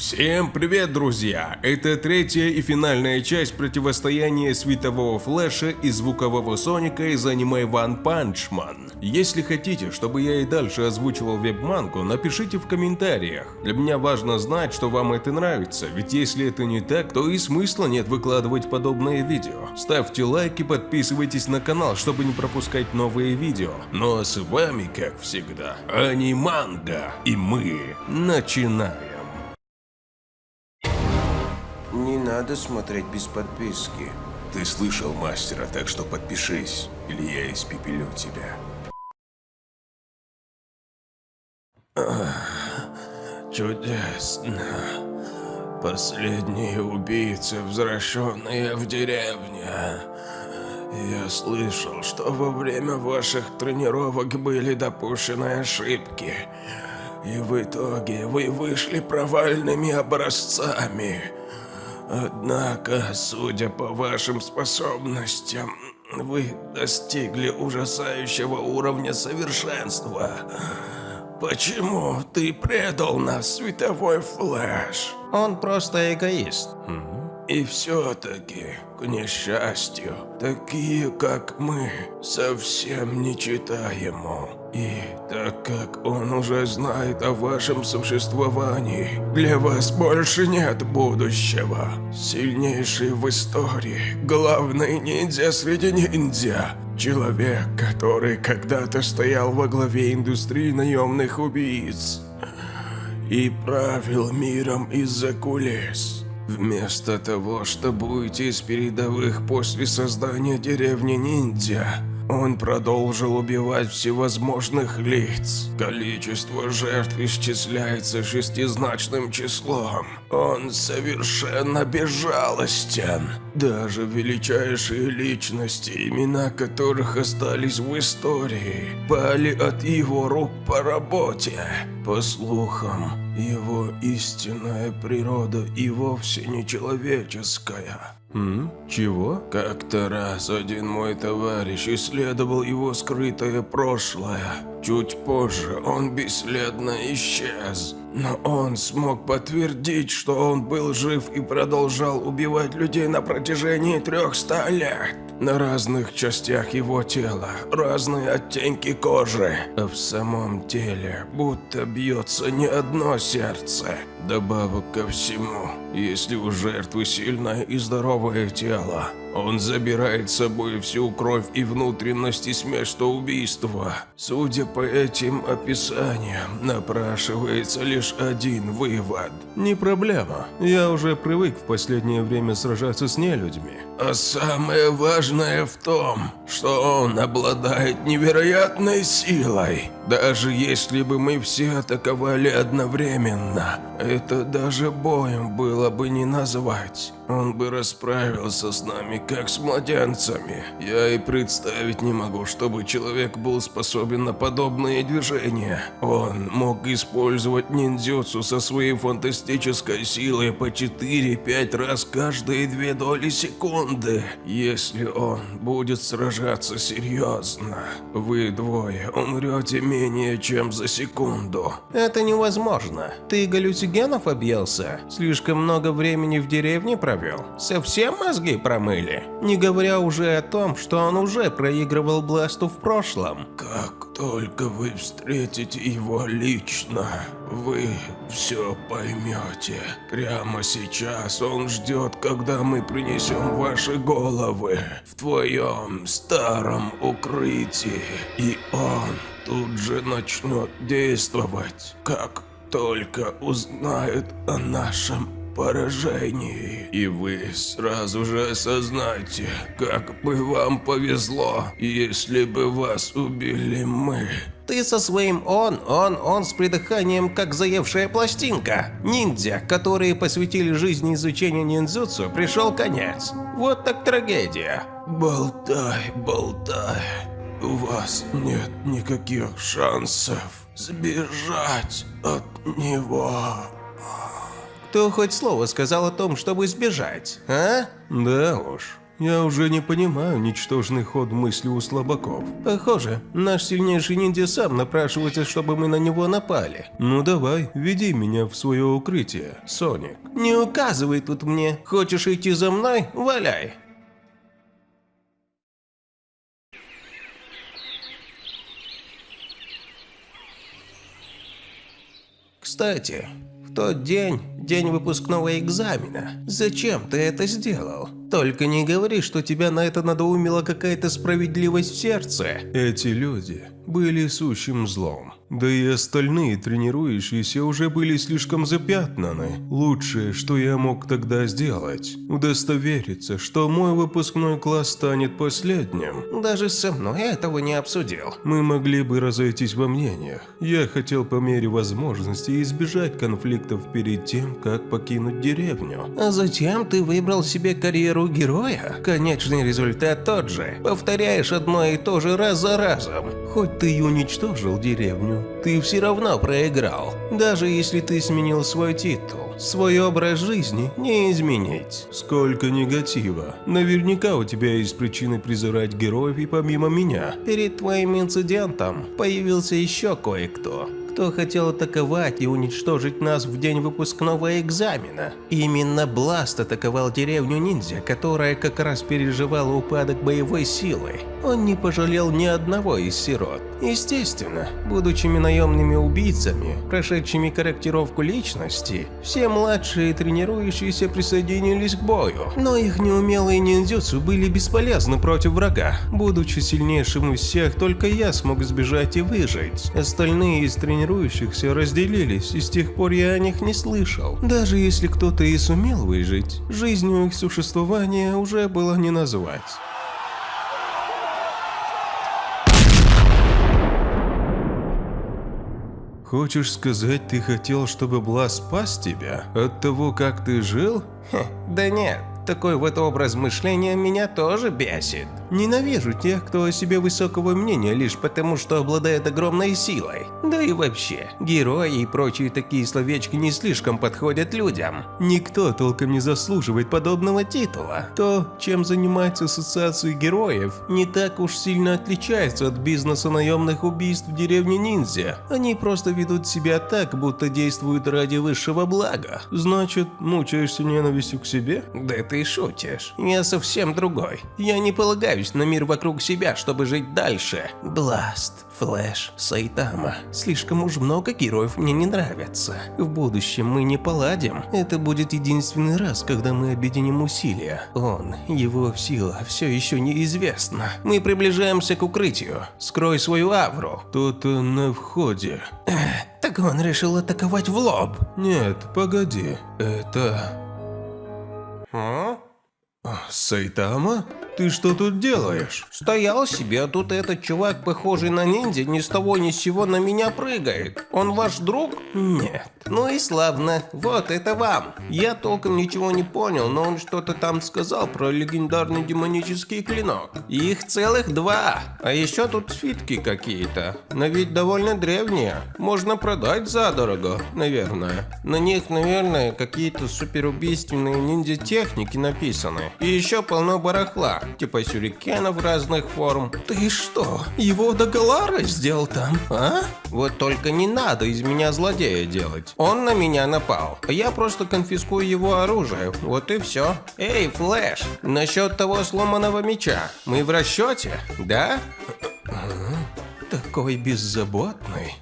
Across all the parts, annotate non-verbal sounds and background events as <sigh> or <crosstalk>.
Всем привет, друзья! Это третья и финальная часть противостояния светового флэша и звукового соника из аниме One Punch Man. Если хотите, чтобы я и дальше озвучивал веб-мангу, напишите в комментариях. Для меня важно знать, что вам это нравится, ведь если это не так, то и смысла нет выкладывать подобные видео. Ставьте лайк и подписывайтесь на канал, чтобы не пропускать новые видео. Ну а с вами, как всегда, Аниманга, и мы начинаем. Надо смотреть без подписки. Ты слышал мастера, так что подпишись, или я испепелю тебя. Чудесно. Последние убийцы, возвращенные в деревню. Я слышал, что во время ваших тренировок были допущены ошибки. И в итоге вы вышли провальными образцами. Однако, судя по вашим способностям, вы достигли ужасающего уровня совершенства. Почему ты предал нас, световой флэш? Он просто эгоист. И все-таки, к несчастью, такие, как мы, совсем не читаемо. И так как он уже знает о вашем существовании, для вас больше нет будущего. Сильнейший в истории, главный ниндзя среди ниндзя. Человек, который когда-то стоял во главе индустрии наемных убийц и правил миром из-за кулис. Вместо того, чтобы уйти из передовых после создания деревни ниндзя, он продолжил убивать всевозможных лиц. Количество жертв исчисляется шестизначным числом. Он совершенно безжалостен. Даже величайшие личности, имена которых остались в истории, пали от его рук по работе. По слухам, его истинная природа и вовсе не человеческая. М? Чего? Как-то раз один мой товарищ исследовал его скрытое прошлое. Чуть позже он бесследно исчез. Но он смог подтвердить, что он был жив и продолжал убивать людей на протяжении 300 лет. На разных частях его тела разные оттенки кожи, а в самом теле будто бьется не одно сердце. Добавок ко всему, если у жертвы сильное и здоровое тело, он забирает с собой всю кровь и внутренности с места убийства. Судя по этим описаниям, напрашивается лишь один вывод. Не проблема. Я уже привык в последнее время сражаться с нелюдьми. А самое важное в том, что он обладает невероятной силой. Даже если бы мы все атаковали одновременно, это даже боем было бы не назвать. Он бы расправился с нами, как с младенцами. Я и представить не могу, чтобы человек был способен на подобные движения. Он мог использовать ниндзюцу со своей фантастической силой по 4-5 раз каждые две доли секунды. Если он будет сражаться серьезно, вы двое умрете менее чем за секунду. Это невозможно. Ты галлюцигенов объелся? Слишком много времени в деревне провел? Совсем мозги промыли? Не говоря уже о том, что он уже проигрывал Бласту в прошлом. Как только вы встретите его лично, вы все поймете. Прямо сейчас он ждет, когда мы принесем ваши головы в твоем старом укрытии. И он тут же начнет действовать, как только узнает о нашем поражении. И вы сразу же осознаете, как бы вам повезло, если бы вас убили мы. Ты со своим «он», «он», «он» с придыханием, как заевшая пластинка. Ниндзя, которые посвятили жизни изучению ниндзюцу, пришел конец. Вот так трагедия. Болтай, болтай. У вас нет никаких шансов сбежать от него. Кто хоть слово сказал о том, чтобы сбежать, а? Да уж. Я уже не понимаю ничтожный ход мысли у слабаков. Похоже, наш сильнейший ниндзя сам напрашивается, чтобы мы на него напали. Ну давай, веди меня в свое укрытие, Соник. Не указывай тут мне. Хочешь идти за мной? Валяй. Кстати, тот день, день выпускного экзамена, зачем ты это сделал? Только не говори, что тебя на это надоумила какая-то справедливость в сердце. Эти люди были сущим злом. Да и остальные тренирующиеся уже были слишком запятнаны. Лучшее, что я мог тогда сделать, удостовериться, что мой выпускной класс станет последним. Даже со мной этого не обсудил. Мы могли бы разойтись во мнениях. Я хотел по мере возможности избежать конфликтов перед тем, как покинуть деревню. А затем ты выбрал себе карьеру героя? Конечный результат тот же. Повторяешь одно и то же раз за разом. Хоть ты и уничтожил деревню, ты все равно проиграл. Даже если ты сменил свой титул, свой образ жизни не изменить. Сколько негатива. Наверняка у тебя есть причины презирать героев и помимо меня. Перед твоим инцидентом появился еще кое-кто кто хотел атаковать и уничтожить нас в день выпускного экзамена. Именно Бласт атаковал деревню ниндзя, которая как раз переживала упадок боевой силы. Он не пожалел ни одного из сирот. Естественно, будучи наемными убийцами, прошедшими корректировку личности, все младшие тренирующиеся присоединились к бою. Но их неумелые ниндзюцу были бесполезны против врага. Будучи сильнейшим из всех, только я смог сбежать и выжить. Остальные из тренирующихся разделились, и с тех пор я о них не слышал. Даже если кто-то и сумел выжить, жизнью их существования уже было не назвать. Хочешь сказать, ты хотел, чтобы Блас спас тебя от того, как ты жил? Хе, да нет, такой вот образ мышления меня тоже бесит. Ненавижу тех, кто о себе высокого мнения лишь потому, что обладает огромной силой. Да и вообще, герои и прочие такие словечки не слишком подходят людям. Никто толком не заслуживает подобного титула. То, чем занимается ассоциация героев, не так уж сильно отличается от бизнеса наемных убийств в деревне ниндзя. Они просто ведут себя так, будто действуют ради высшего блага. Значит, мучаешься ненавистью к себе? Да ты шутишь. Я совсем другой. Я не полагаю полагаюсь на мир вокруг себя, чтобы жить дальше. Бласт, Флэш, Сайтама. Слишком уж много героев мне не нравятся. В будущем мы не поладим. Это будет единственный раз, когда мы объединим усилия. Он, его сила, все еще неизвестна. Мы приближаемся к укрытию. Скрой свою авру. Кто-то на входе. Эх, <clears throat> так он решил атаковать в лоб. Нет, погоди. Это... А? Сайтама? Ты что тут делаешь? Стоял себе, а тут этот чувак, похожий на ниндзя, ни с того ни с сего на меня прыгает. Он ваш друг? Нет. Ну и славно. Вот, это вам. Я толком ничего не понял, но он что-то там сказал про легендарный демонический клинок. Их целых два. А еще тут свитки какие-то. Но ведь довольно древние. Можно продать задорого, наверное. На них, наверное, какие-то суперубийственные ниндзя-техники написаны. И еще полно барахла типа сюрикенов разных форм. Ты что, его догола раздел там, а? Вот только не надо из меня злодея делать. Он на меня напал. Я просто конфискую его оружие. Вот и все. Эй, Флэш, насчет того сломанного меча. Мы в расчете, да? Такой беззаботный.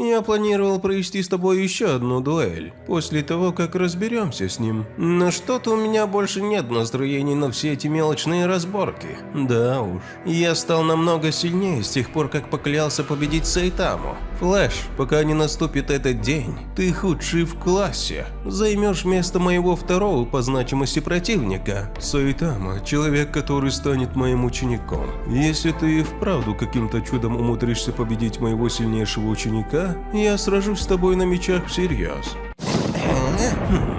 Я планировал провести с тобой еще одну дуэль, после того, как разберемся с ним. Но что-то у меня больше нет настроений на все эти мелочные разборки. Да уж. Я стал намного сильнее с тех пор, как поклялся победить Сайтаму. Флэш, пока не наступит этот день, ты худший в классе. Займешь место моего второго по значимости противника. Сайтама – человек, который станет моим учеником. Если ты и вправду каким-то чудом умудришься победить моего сильнейшего ученика, я сражусь с тобой на мечах всерьез. Хм.